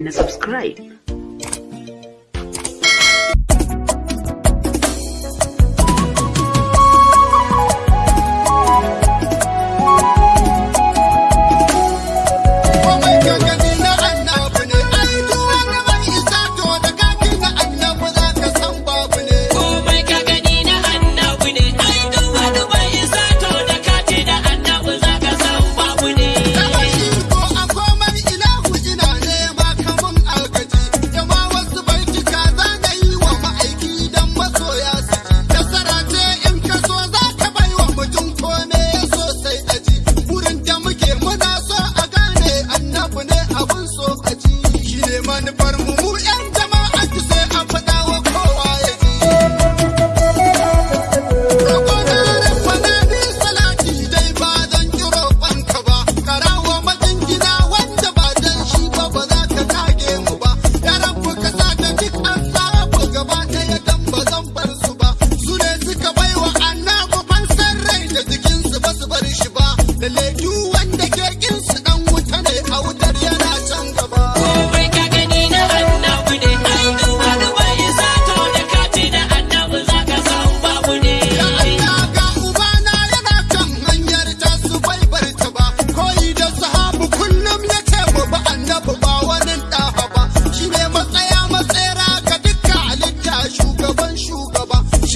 na subscribe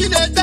shugaba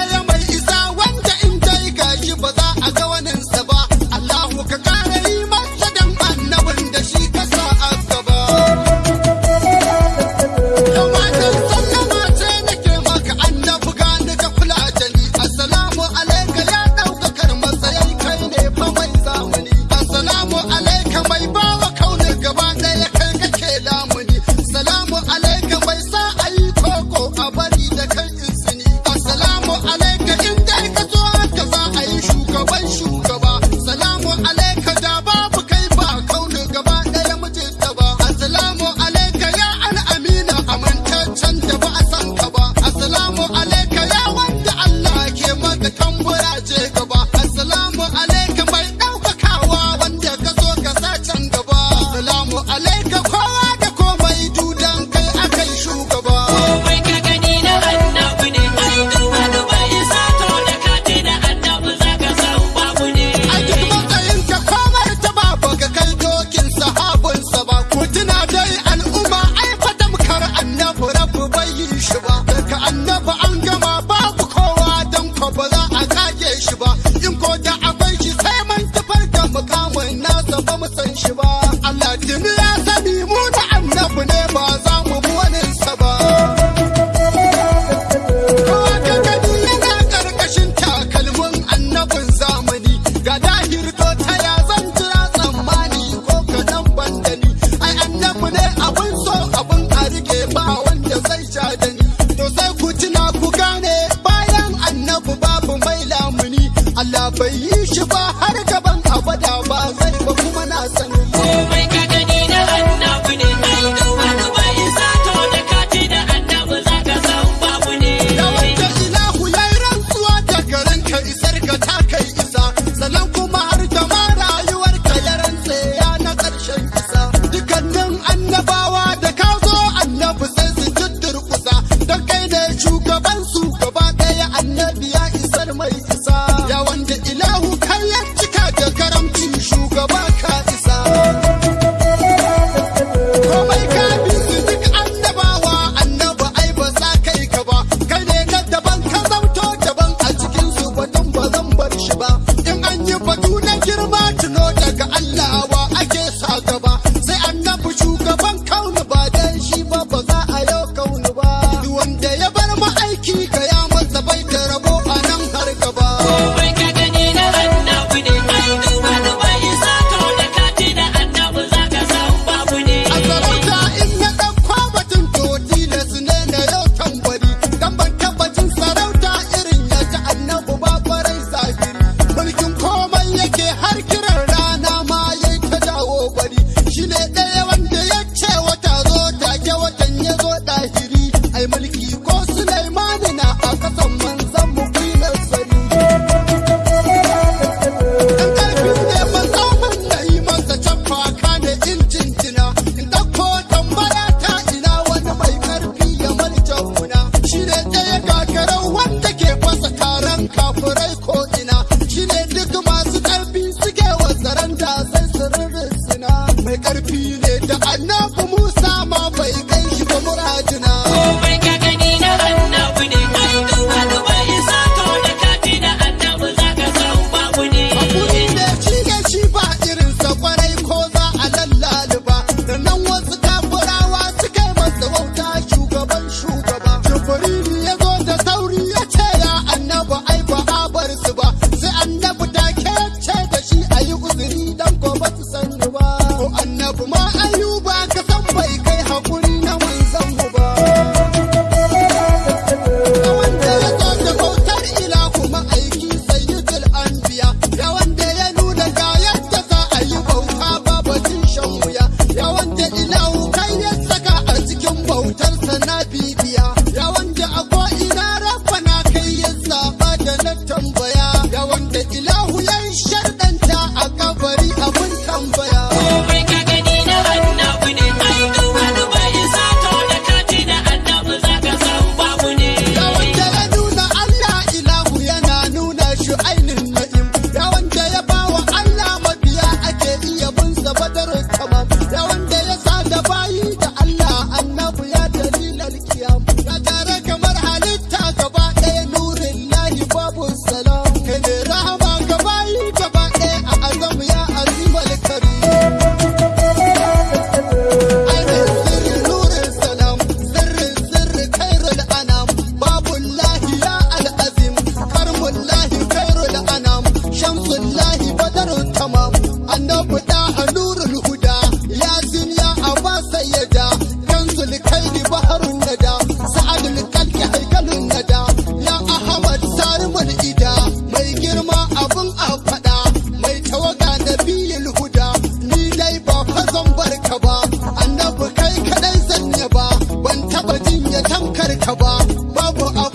bai yi shi ba har gaban I got a pee kar ka ba babu abu